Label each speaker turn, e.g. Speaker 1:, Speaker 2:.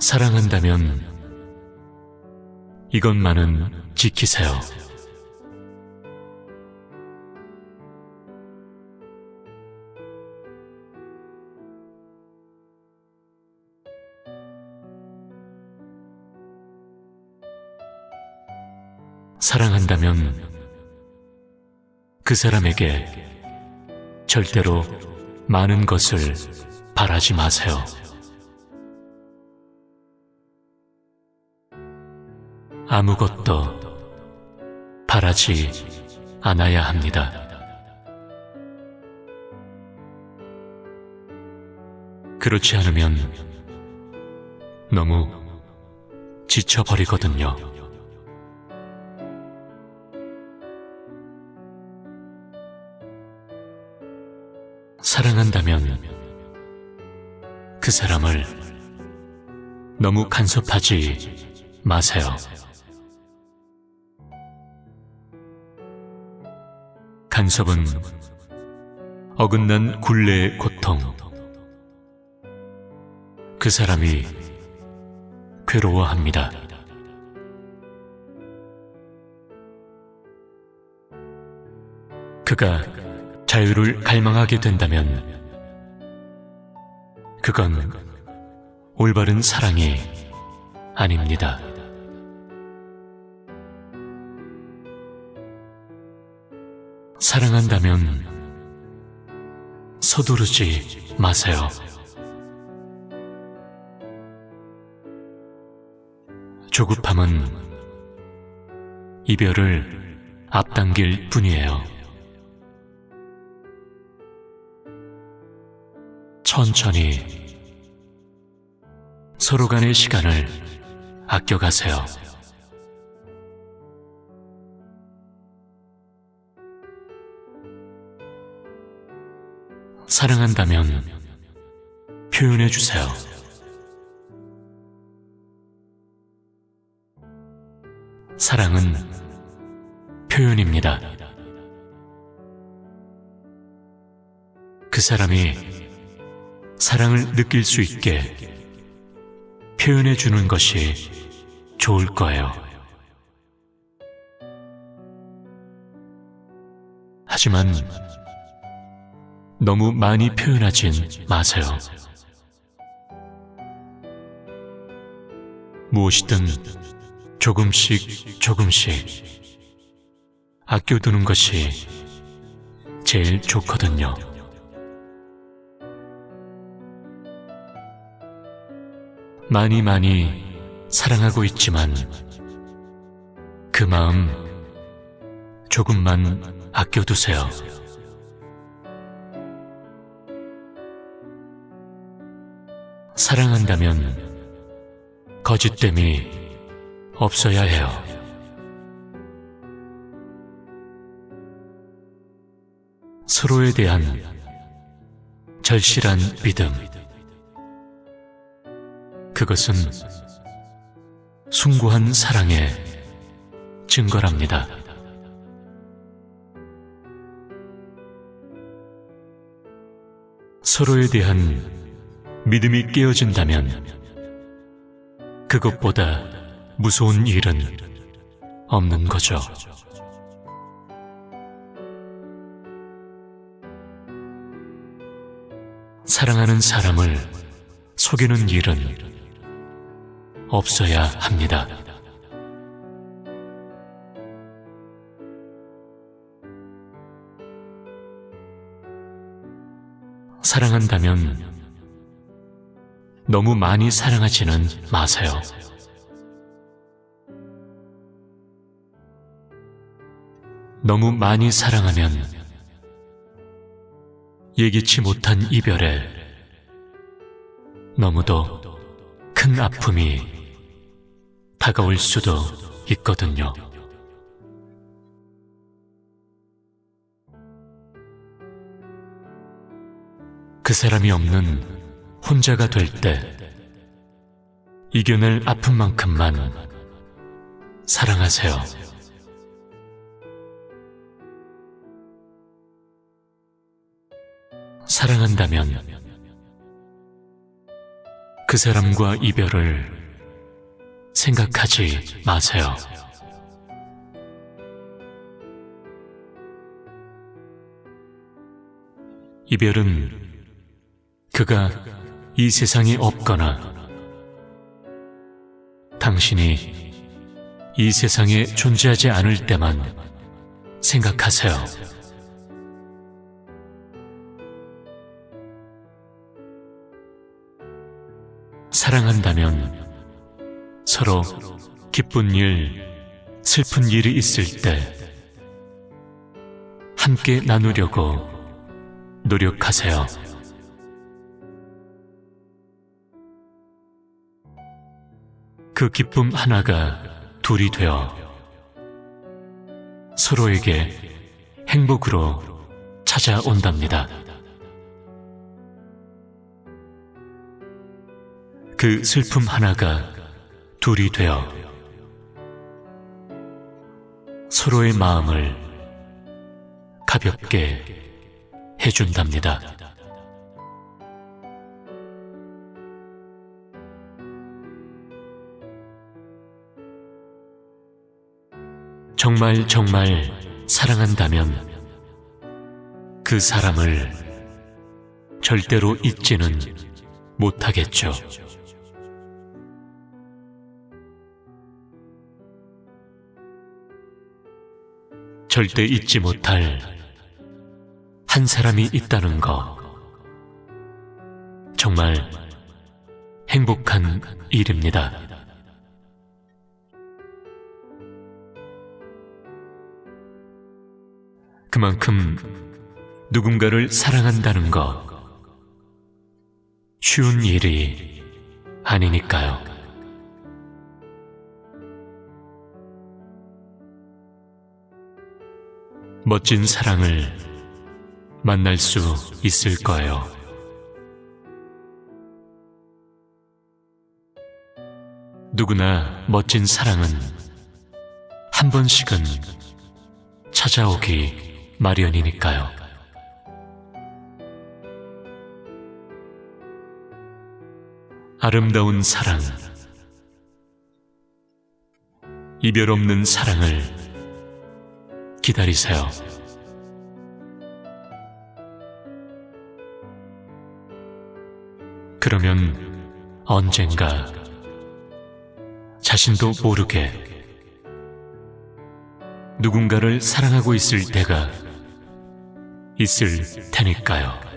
Speaker 1: 사랑한다면 이것만은 지키세요. 사랑한다면 그 사람에게 절대로 많은 것을 바라지 마세요. 아무것도 바라지 않아야 합니다. 그렇지 않으면 너무 지쳐버리거든요. 사랑한다면 그 사람을 너무 간섭하지 마세요. 간섭은 어긋난 굴레의 고통. 그 사람이 괴로워합니다. 그가 자유를 갈망하게 된다면 그건 올바른 사랑이 아닙니다. 사랑한다면 서두르지 마세요. 조급함은 이별을 앞당길 뿐이에요. 천천히 서로 간의 시간을 아껴가세요. 사랑한다면 표현해 주세요. 사랑은 표현입니다. 그 사람이 사랑을 느낄 수 있게 표현해 주는 것이 좋을 거예요. 하지만 너무 많이 표현하진 마세요. 무엇이든 조금씩 조금씩 아껴두는 것이 제일 좋거든요. 많이 많이 사랑하고 있지만 그 마음 조금만 아껴두세요. 사랑한다면 거짓됨이 없어야 해요. 서로에 대한 절실한 믿음. 그것은 숭고한 사랑의 증거랍니다. 서로에 대한 믿음이 깨어진다면 그것보다 무서운 일은 없는 거죠. 사랑하는 사람을 속이는 일은 없어야 합니다. 사랑한다면 너무 많이 사랑하지는 마세요. 너무 많이 사랑하면 예기치 못한 이별에 너무도 큰 아픔이 다가올 수도 있거든요. 그 사람이 없는 혼자가 될 때 이겨낼 아픔만큼만 사랑하세요. 사랑한다면 그 사람과 이별을 생각하지 마세요. 이별은 그가 이 세상에 없거나 당신이 이 세상에 존재하지 않을 때만 생각하세요. 사랑한다면 서로 기쁜 일, 슬픈 일이 있을 때 함께 나누려고 노력하세요. 그 기쁨 하나가 둘이 되어 서로에게 행복으로 찾아온답니다. 그 슬픔 하나가 둘이 되어 서로의 마음을 가볍게 해준답니다. 정말 정말 사랑한다면 그 사람을 절대로 잊지는 못하겠죠. 절대 잊지 못할 한 사람이 있다는 거. 정말 행복한 일입니다. 그만큼 누군가를 사랑한다는 거 쉬운 일이 아니니까요. 멋진 사랑을 만날 수 있을 거예요. 누구나 멋진 사랑은 한 번씩은 찾아오기 마련이니까요. 아름다운 사랑, 이별 없는 사랑을 기다리세요. 그러면 언젠가 자신도 모르게 누군가를 사랑하고 있을 때가 있을 테니까요.